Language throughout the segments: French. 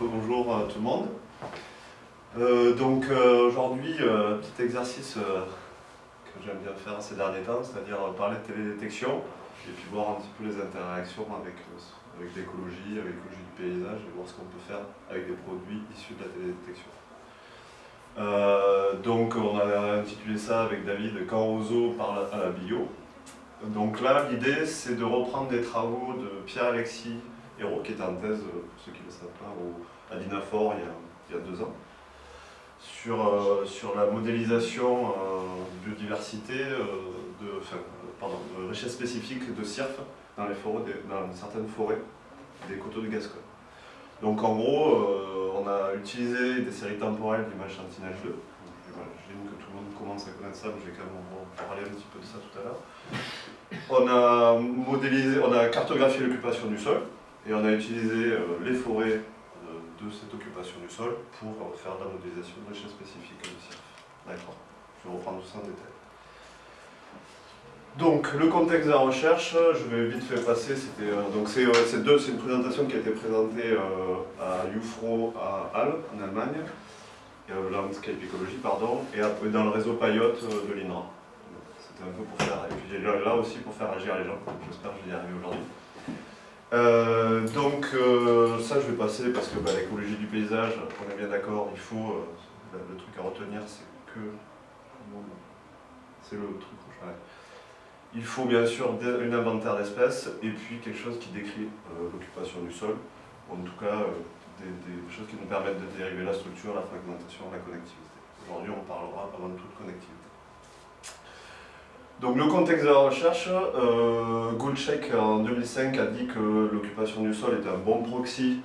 Bonjour à tout le monde. Euh, donc euh, aujourd'hui, euh, petit exercice que j'aime bien faire ces derniers temps, c'est-à-dire parler de télédétection et puis voir un petit peu les interactions avec, avec l'écologie, avec l'écologie du paysage et voir ce qu'on peut faire avec des produits issus de la télédétection. donc on a intitulé ça avec David « Quand Ozo parle à la bio ». Donc là, l'idée, c'est de reprendre des travaux de Pierre-Alexis Qui était en thèse, pour ceux qui ne le savent pas, à l'INAFOR il, y a deux ans, sur, euh, sur la modélisation euh, biodiversité, euh, de, pardon, de richesse spécifique de CIRF dans, les forêts, dans certaines forêts des coteaux de Gascogne. Donc en gros, on a utilisé des séries temporelles d'images Sentinel-2. J'imagine que tout le monde commence à connaître ça, mais je vais quand même parler un petit peu de ça tout à l'heure. On a modélisé, on a cartographié l'occupation du sol, et on a utilisé les forêts de cette occupation du sol pour faire de la modélisation de richesse spécifique de CIRF. D'accord Je vais reprendre tout ça en détail. Donc, le contexte de la recherche, je vais vite fait passer, c'était euh, donc c'est euh, une présentation qui a été présentée euh, à UFRO à Halle, en Allemagne, Landscape Ecology, pardon, et dans le réseau Payot de l'INRA. C'était un peu pour faire, et puis là aussi pour faire agir les gens, j'espère que je vais y arriver aujourd'hui. Euh, donc euh, ça je vais passer parce que bah, l'écologie du paysage, on est bien d'accord, il faut, euh, le truc à retenir c'est que, c'est le truc rouge, Il faut bien sûr un inventaire d'espèces et puis quelque chose qui décrit l'occupation du sol, en tout cas des, des, choses qui nous permettent de dériver la structure, la fragmentation, la connectivité. Aujourd'hui on parlera avant toute connectivité. Donc le contexte de la recherche, euh, en 2005 a dit que l'occupation du sol était un bon proxy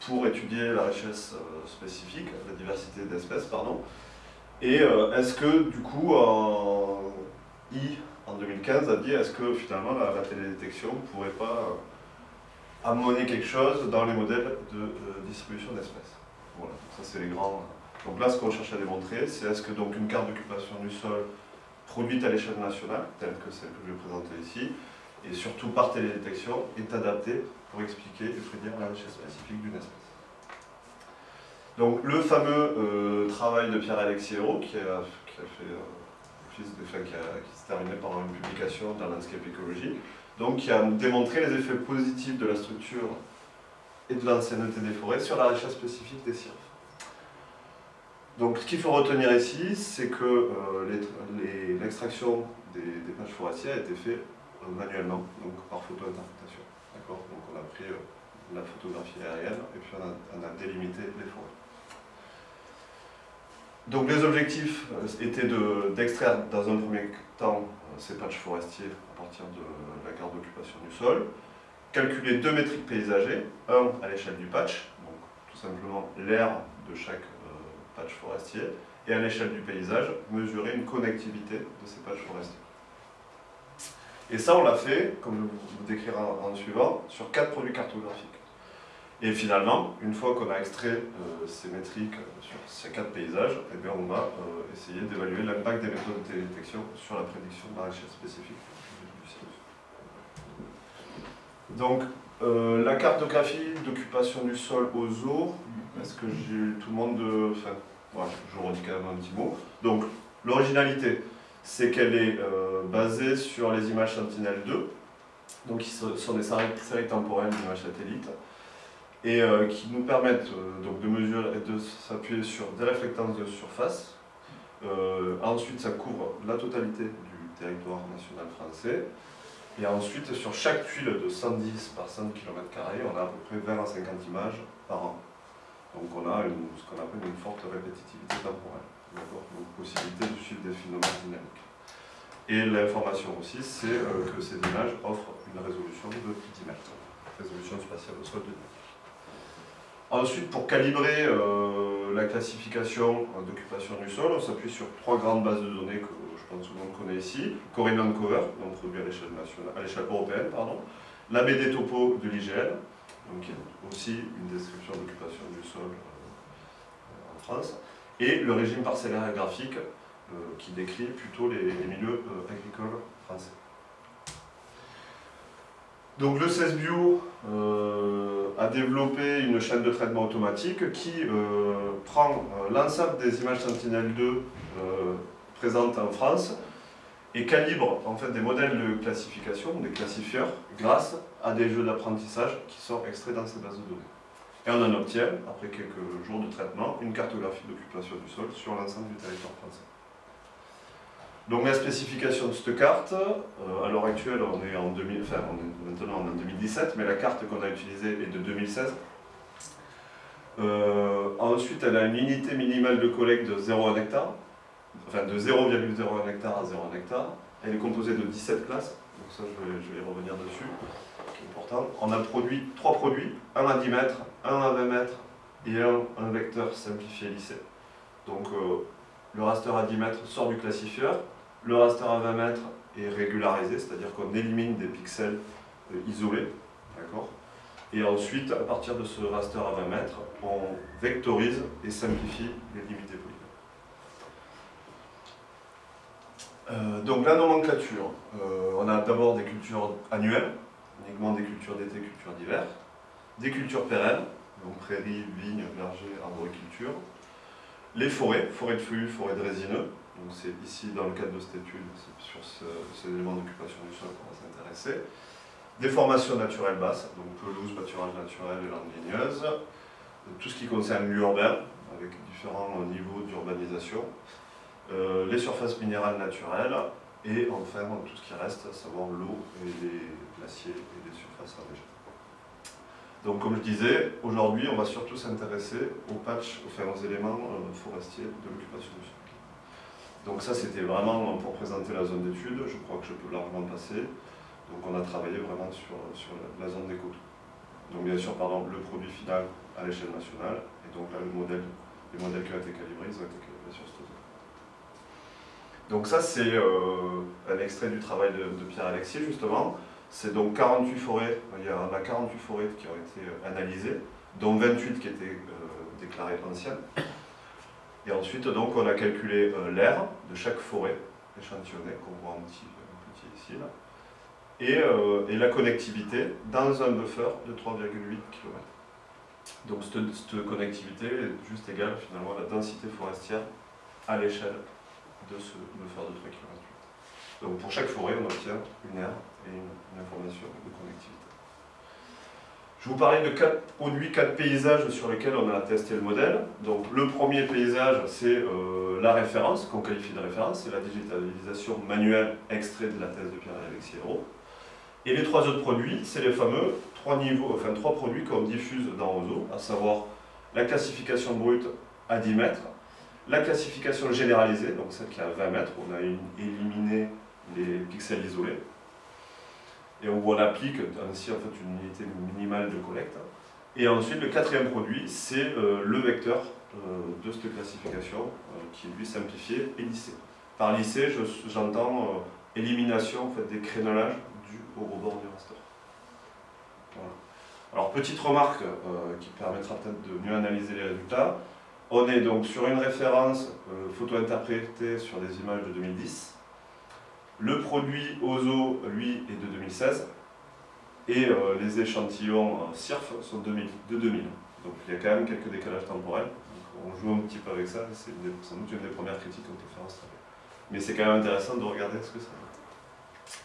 pour étudier la richesse euh, spécifique, la diversité d'espèces, pardon. Et euh, est-ce que du coup, I, en 2015, a dit est-ce que finalement la, télédétection ne pourrait pas euh, amener quelque chose dans les modèles de distribution d'espèces? Voilà, ça c'est les grands... Donc là, ce qu'on cherche à démontrer, c'est est-ce que donc une carte d'occupation du sol produite à l'échelle nationale, telle que celle que je vais présenter ici, et surtout par télédétection, est adaptée pour expliquer et prédire la richesse spécifique d'une espèce. Donc le fameux euh, travail de Pierre-Alexis Hérault, qui a, qui fait, euh, qui, s'est terminé par une publication dans Landscape Ecology, donc qui a démontré les effets positifs de la structure et de l'ancienneté des forêts sur la richesse spécifique des cirques. Donc ce qu'il faut retenir ici, c'est que euh, l'extraction des, pages forestières a été faite euh, manuellement, donc par photo-interprétation. Donc on a pris euh, la photographie aérienne et puis on a, délimité les forêts. Donc les objectifs étaient d'extraire dans un premier temps ces patchs forestiers à partir de la carte d'occupation du sol, calculer deux métriques paysagers, un à l'échelle du patch, donc tout simplement l'air de chaque patch forestier, et à l'échelle du paysage, mesurer une connectivité de ces patchs forestiers. Et ça, on l'a fait, comme je vous décrirai en, suivant, sur quatre produits cartographiques. Et finalement, une fois qu'on a extrait euh, ces métriques sur ces quatre paysages, eh bien, on va euh, essayer d'évaluer l'impact des méthodes de télédétection sur la prédiction de richesse spécifique du cirrus. Donc, euh, la cartographie d'occupation du sol aux eaux, est-ce que tout le monde de... Enfin, voilà, je redis quand même un petit mot. Donc, l'originalité, c'est qu'elle est, euh, basée sur les images Sentinel-2, donc qui sont des séries temporelles d'images satellites, et euh, qui nous permettent donc de mesurer et de s'appuyer sur des réflectances de surface. ensuite, ça couvre la totalité du territoire national français. Et ensuite, sur chaque tuile de 110 par 100 km, on a à peu près 20 à 50 images par an. Donc on a ce qu'on appelle une forte répétitivité temporelle. Donc possibilité de suivre des phénomènes dynamiques. Et l'information aussi, c'est euh, que ces images offrent une résolution de 10 mètres. Résolution spatiale au sol de 10 Ensuite, pour calibrer euh, la classification d'occupation du sol, on s'appuie sur trois grandes bases de données que je pense que tout le monde connaît ici. Corrinan Cover, donc produit à l'échelle européenne, pardon. La BD Topo de l'IGN, donc qui est aussi une description d'occupation du sol euh, en France. Et le régime parcellaire graphique, euh, qui décrit plutôt les, milieux agricoles français. Donc le CESBio euh, a développé une chaîne de traitement automatique qui euh, prend euh, l'ensemble des images Sentinel-2 présentes en France et calibre en fait des modèles de classification, des classifieurs, grâce à des jeux d'apprentissage qui sont extraits dans ces bases de données. Et on en obtient, après quelques jours de traitement, une cartographie d'occupation du sol sur l'ensemble du territoire français. Donc la spécification de cette carte, euh, à l'heure actuelle, on est en 2000, enfin maintenant on est en 2017, mais la carte qu'on a utilisée est de 2016. Euh, ensuite, elle a une unité minimale de collecte de 0,1 hectare, enfin de 0,01 hectare à 0,1 hectare. Elle est composée de 17 classes, donc ça je vais, y revenir dessus, important. On a produit trois produits, un à 10 mètres, un à 20 mètres et un, vecteur simplifié lissé. Donc euh, le raster à 10 mètres sort du classifieur, le raster à 20 mètres est régularisé, c'est-à-dire qu'on élimine des pixels euh, isolés. Et ensuite, à partir de ce raster à 20 mètres, on vectorise et simplifie les limites des polygons. donc la nomenclature, euh, on a d'abord des cultures annuelles, uniquement des cultures d'été, cultures d'hiver, des cultures pérennes, donc prairies, vignes, vergers, arboriculture, les forêts, forêts de feuillus, forêts de résineux, donc c'est ici, dans le cadre de cette étude, sur ces éléments d'occupation du sol qu'on va s'intéresser. Des formations naturelles basses, donc pelouse, pâturage naturel et landes ligneuses. Tout ce qui concerne l'urbain, avec différents niveaux d'urbanisation. Euh, les surfaces minérales naturelles. Et enfin, tout ce qui reste, à savoir l'eau et les glaciers et les surfaces enneigées. Donc comme je disais, aujourd'hui on va surtout s'intéresser aux patchs, enfin, aux éléments euh, forestiers de l'occupation du sol. Donc ça, c'était vraiment pour présenter la zone d'étude. Je crois que je peux largement passer. Donc on a travaillé vraiment sur, sur la, zone des coteaux. Donc bien sûr, pardon, le produit final à l'échelle nationale, et donc là, le modèle, les modèles qui ont été calibrés, ils ont été sur cette zone. Donc ça, c'est euh, un extrait du travail de, Pierre-Alexis, justement. C'est donc 48 forêts, il y en a 48 forêts qui ont été analysées, dont 28 qui étaient euh, déclarées anciennes. Et ensuite, donc, on a calculé euh, l'air de chaque forêt échantillonnée, qu'on voit un petit, petit ici, là, et, euh, et, la connectivité dans un buffer de 3,8 km. Donc cette, connectivité est juste égale finalement à la densité forestière à l'échelle de ce buffer de 3 km. Donc pour chaque forêt, on obtient une aire et une information de connectivité. Je vous parlais de quatre produits, quatre paysages sur lesquels on a testé le modèle. Donc le premier paysage, c'est euh, la référence, qu'on qualifie de référence, c'est la digitalisation manuelle extrait de la thèse de Pierre-Alexis Hérault. Et les trois autres produits, c'est les fameux trois, niveaux, enfin, trois produits qu'on diffuse dans Ozo, à savoir la classification brute à 10 mètres, la classification généralisée, donc celle qui est à 20 mètres, on a éliminé les pixels isolés, et on applique ainsi en fait, une unité minimale de collecte. Et ensuite, le quatrième produit, c'est euh, le vecteur euh, de cette classification euh, qui est lui simplifié et lissé. Par lissé, j'entends élimination fait, des crénelages du au rebord du raster. Alors, petite remarque qui permettra peut-être de mieux analyser les résultats. On est donc sur une référence photo interprétée sur des images de 2010 le produit OZO, lui, est de 2016. Et euh, les échantillons euh, SIRF sont de 2000. Donc il y a quand même quelques décalages temporels. on joue un petit peu avec ça, c'est sans doute une des premières critiques qu'on peut en travail. Mais c'est quand même intéressant de regarder ce que ça fait.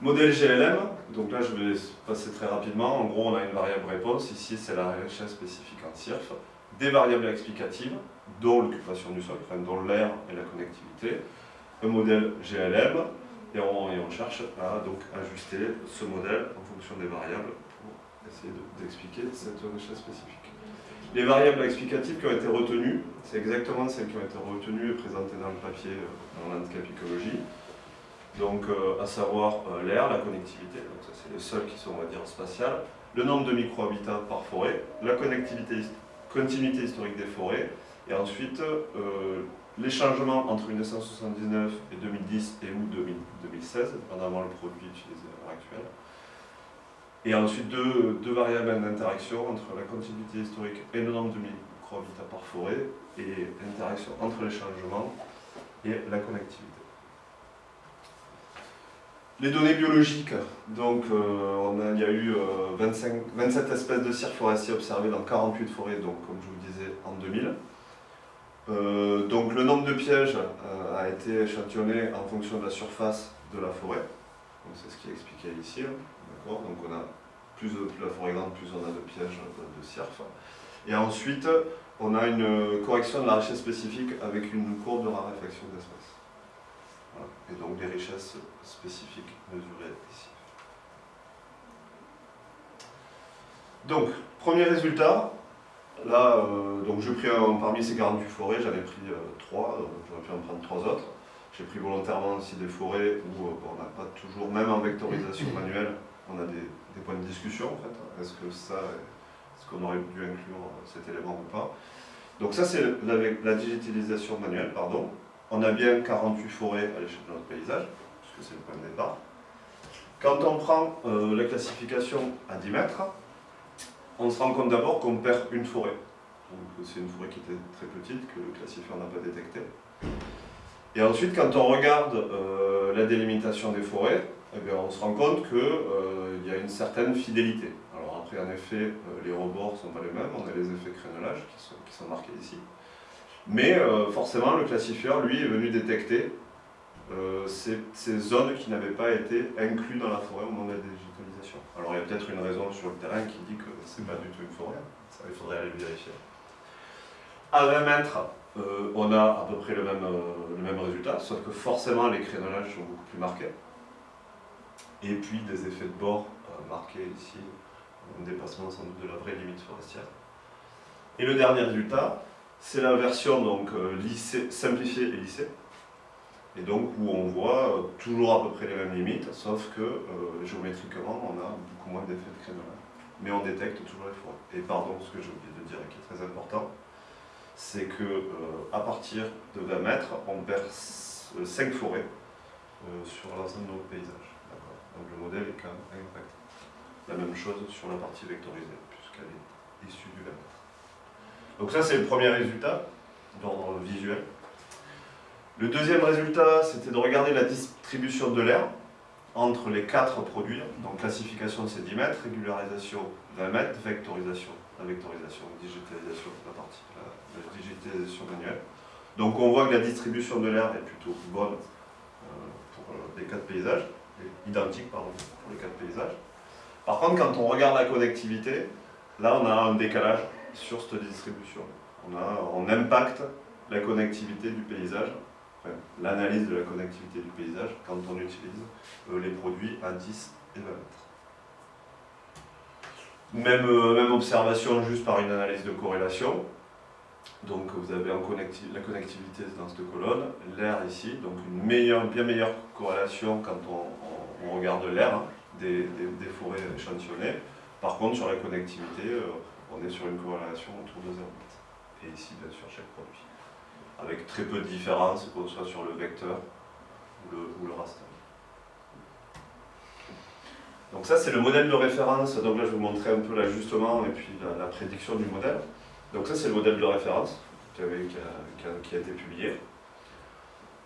Modèle GLM, donc là je vais passer très rapidement. En gros, on a une variable réponse. Ici, c'est la richesse spécifique en SIRF. Des variables explicatives, dont l'occupation du sol, dont l'air et la connectivité un modèle GLM et on, cherche à donc ajuster ce modèle en fonction des variables pour essayer d'expliquer cette richesse spécifique. Les variables explicatives qui ont été retenues, c'est exactement celles qui ont été retenues et présentées dans le papier euh, dans l'handicap écologie. Donc, euh, à savoir euh, l'air, la connectivité, donc ça c'est les seuls qui sont, on va dire, spatiales, le nombre de micro-habitats par forêt, la connectivité, continuité historique des forêts, et ensuite les changements entre 1979 et 2010 et août 2016, dépendamment le produit utilisé à l'heure actuelle. Et ensuite deux, deux variables d'interaction entre la continuité historique et le nombre de micro-habitats par forêt et l'interaction entre les changements et la connectivité. Les données biologiques, donc on a, il y a eu 25, 27 espèces de cirques forestiers observées dans 48 forêts, donc comme je vous disais, en 2000. donc le nombre de pièges a été échantillonné en fonction de la surface de la forêt. C'est ce qui est expliqué ici. Hein. Donc on a plus, la forêt grande, plus on a de pièges de, de Et ensuite, on a une correction de la richesse spécifique avec une courbe de raréfaction d'espèces. Et donc des richesses spécifiques mesurées ici. Donc, premier résultat, là, euh, donc j'ai pris parmi ces 48 forêts, j'en ai pris 3, euh, j'aurais pu en prendre 3 autres. J'ai pris volontairement aussi des forêts où euh, on n'a pas toujours, même en vectorisation manuelle, on a des, points de discussion en fait. Est-ce que ça, est-ce qu'on aurait dû inclure cet élément ou pas? Donc ça c'est la, digitalisation manuelle, pardon. On a bien 48 forêts à l'échelle de notre paysage, puisque c'est le point de départ. Quand on prend euh, la classification à 10 mètres, on se rend compte d'abord qu'on perd une forêt. C'est une forêt qui était très petite, que le classifieur n'a pas détectée. Et ensuite, quand on regarde euh, la délimitation des forêts, eh bien, on se rend compte qu'il euh, y a une certaine fidélité. Alors après, en effet, euh, les rebords ne sont pas les mêmes, on a les effets crénelage qui sont marqués ici. Mais forcément, le classifieur, lui, est venu détecter ces, ces, zones qui n'avaient pas été incluses dans la forêt au moment de la digitalisation. Alors il y a peut-être une raison sur le terrain qui dit que ce n'est pas du tout une forêt, ça, il faudrait aller vérifier. À 20 mètres, euh, on a à peu près le même, euh, le même résultat, sauf que forcément les crénelages sont beaucoup plus marqués. Et puis des effets de bord euh, marqués ici, un dépassement sans doute de la vraie limite forestière. Et le dernier résultat, c'est la version donc, simplifiée et lissée. Et donc où on voit toujours à peu près les mêmes limites, sauf que géométriquement on a beaucoup moins d'effets de crénelage. Mais on détecte toujours les forêts. Et pardon, ce que j'ai oublié de dire et qui est très important, c'est que euh, à partir de 20 mètres, on perd 5 euh, forêts euh, sur l'ensemble de notre paysage. Donc le modèle est quand même impacté. La même chose sur la partie vectorisée, puisqu'elle est issue du 20 mètres. Donc ça, c'est le premier résultat d'ordre visuel. Le deuxième résultat, c'était de regarder la distribution de l'air entre les quatre produits, donc classification c'est 10 mètres, régularisation 20 mètres, vectorisation, la vectorisation, digitalisation, la partie, la, digitalisation manuelle. Donc on voit que la distribution de l'air est plutôt bonne euh, pour euh, les quatre paysages, identique pardon, pour les quatre paysages. Par contre, quand on regarde la connectivité, là on a un décalage sur cette distribution. On, a, on impacte la connectivité du paysage l'analyse de la connectivité du paysage quand on utilise euh, les produits à 10 et 20 mètres. Même, euh, même observation juste par une analyse de corrélation. Donc vous avez en la connectivité dans cette colonne, l'air ici, donc une meilleure, bien meilleure corrélation quand on, regarde l'air hein, des, forêts échantillonnées. Par contre sur la connectivité, euh, on est sur une corrélation autour de 0,8. Et ici bien sûr chaque produit avec très peu de différence, qu'on soit sur le vecteur ou le, raster. Donc ça c'est le modèle de référence, donc là je vous montrer un peu l'ajustement et puis la, prédiction du modèle. Donc ça c'est le modèle de référence qui, a, été publié.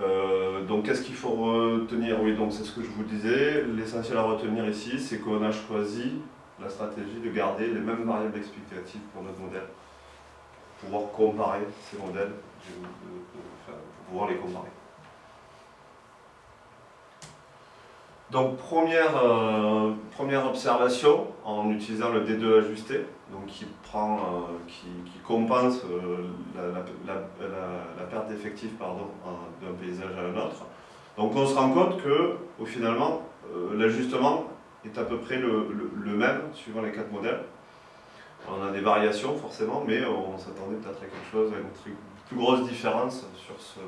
Euh, donc qu'est-ce qu'il faut retenir? Oui, donc c'est ce que je vous disais. L'essentiel à retenir ici, c'est qu'on a choisi la stratégie de garder les mêmes variables explicatives pour notre modèle, pour pouvoir comparer ces modèles pour pouvoir les comparer. Donc première, euh, première observation en utilisant le D2 ajusté, donc qui, euh, compense euh, la, perte d'effectifs d'un paysage à un autre. Donc on se rend compte que finalement l'ajustement est à peu près le, même suivant les quatre modèles. On a des variations forcément, mais on s'attendait peut-être à quelque chose, à une plus grosse différence sur ce,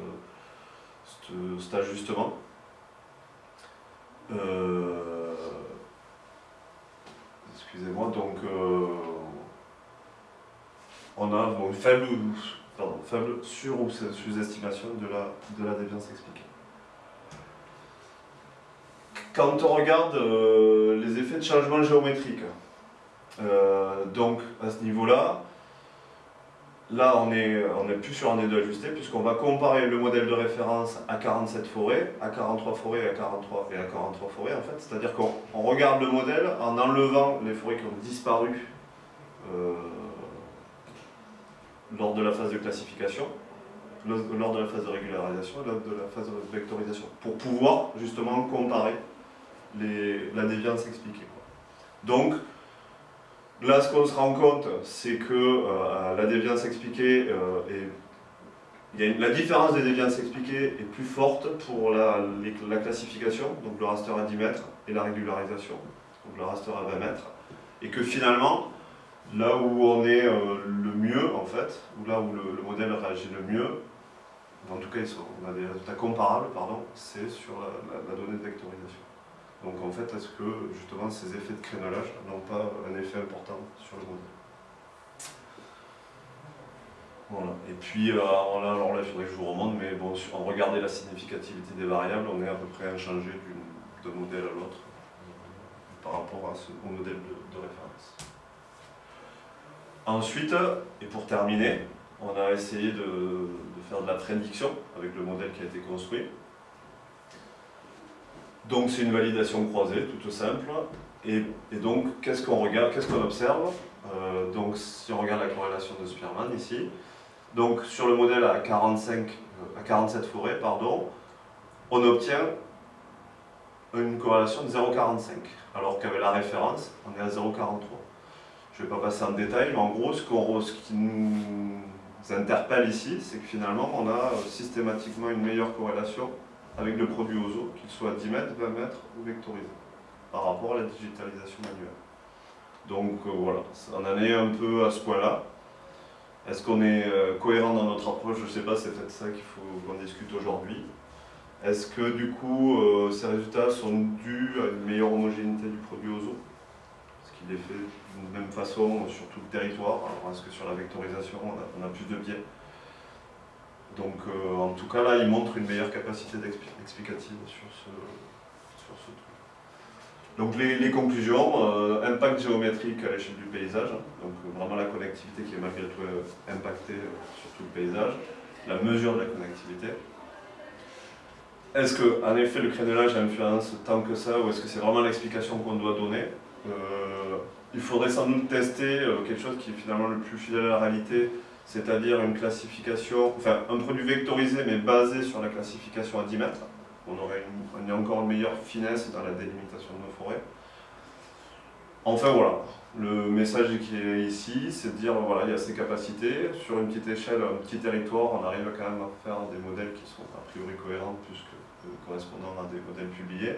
cet ajustement. Euh, excusez-moi, donc euh, on a une faible, faible sur- ou sous-estimation de la, de la déviance expliquée. Quand on regarde euh, les effets de changement géométrique, donc à ce niveau-là, là, on n'est est plus sur un deux ajusté, puisqu'on va comparer le modèle de référence à 47 forêts, à 43 forêts à 43, et à 43 forêts, en fait. C'est-à-dire qu'on regarde le modèle en enlevant les forêts qui ont disparu euh, lors de la phase de classification, lors de la phase de régularisation et lors de la phase de vectorisation, pour pouvoir justement comparer la déviance expliquée. Donc, là, ce qu'on se rend compte, c'est que euh, la déviance expliquée euh, est la différence des déviances expliquées est plus forte pour la, la, classification, donc le raster à 10 mètres, et la régularisation, donc le raster à 20 mètres, et que finalement, là où on est euh, le mieux, en fait, ou là où le, modèle réagit le mieux, en tout cas on a des résultats comparables, pardon, c'est sur la, donnée de vectorisation. Donc en fait, est-ce que justement ces effets de crénelage n'ont pas un effet important sur le modèle voilà. Et puis, euh, là, alors là, il faudrait que je vous remonte, mais bon, si on regardait la significativité des variables, on est à peu près inchangé d'un modèle à l'autre par rapport au modèle de, référence. Ensuite, et pour terminer, on a essayé de, de, faire de la prédiction avec le modèle qui a été construit. Donc c'est une validation croisée, toute simple. Et, donc, qu'est-ce qu'on regarde, qu'est-ce qu'on observe euh, Donc, si on regarde la corrélation de Spearman ici, donc sur le modèle à, 45, euh, à 47 forêts, pardon, on obtient une corrélation de 0,45, alors qu'avec la référence, on est à 0,43. Je ne vais pas passer en détail, mais en gros, ce, ce qui nous interpelle ici, c'est que finalement, on a systématiquement une meilleure corrélation avec le produit OZO, qu'il soit 10 mètres, 20 mètres ou vectorisé, par rapport à la digitalisation manuelle. Donc euh, voilà, on en est un peu à ce point-là. Est-ce qu'on est euh, cohérent dans notre approche? Je ne sais pas, c'est peut-être ça qu'il faut qu'on discute aujourd'hui. Est-ce que du coup, euh, ces résultats sont dus à une meilleure homogénéité du produit OZO? Est-ce qu'il est fait d'une même façon sur tout le territoire? Alors est-ce que sur la vectorisation, on a, plus de biais? Donc euh, en tout cas là, il montre une meilleure capacité explicative sur ce, truc. Donc les, conclusions, euh, impact géométrique à l'échelle du paysage, donc euh, vraiment la connectivité qui est malgré tout impactée sur tout le paysage, la mesure de la connectivité. Est-ce que, en effet, le crénelage influence tant que ça, ou est-ce que c'est vraiment l'explication qu'on doit donner? Il faudrait sans doute tester quelque chose qui est finalement le plus fidèle à la réalité, c'est-à-dire une classification, enfin un produit vectorisé mais basé sur la classification à 10 mètres on aurait une, encore une meilleure finesse dans la délimitation de nos forêts. Enfin voilà, le message qui est ici, c'est de dire voilà, il y a ces capacités, sur une petite échelle, un petit territoire, on arrive quand même à faire des modèles qui sont a priori cohérents plus que, correspondant à des modèles publiés.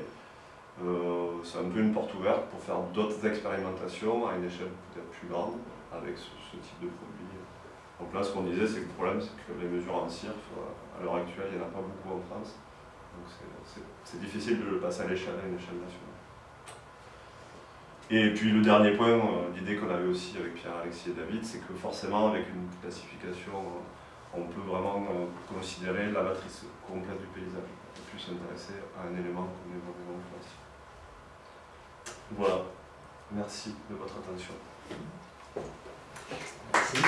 Euh, c'est un peu une porte ouverte pour faire d'autres expérimentations à une échelle peut-être plus grande avec ce, type de produit. Donc là, ce qu'on disait, c'est que le problème, c'est que les mesures en CIRF, à l'heure actuelle, il n'y en a pas beaucoup en France. Donc c'est difficile de le passer à l'échelle, à une échelle nationale. Et puis le dernier point, euh, l'idée qu'on avait aussi avec Pierre, Alexis et David, c'est que forcément avec une classification, euh, on peut vraiment euh, considérer la matrice complète du paysage, et plus s'intéresser à un élément comme l'événement classique. Voilà, merci de votre attention. ¿Sí?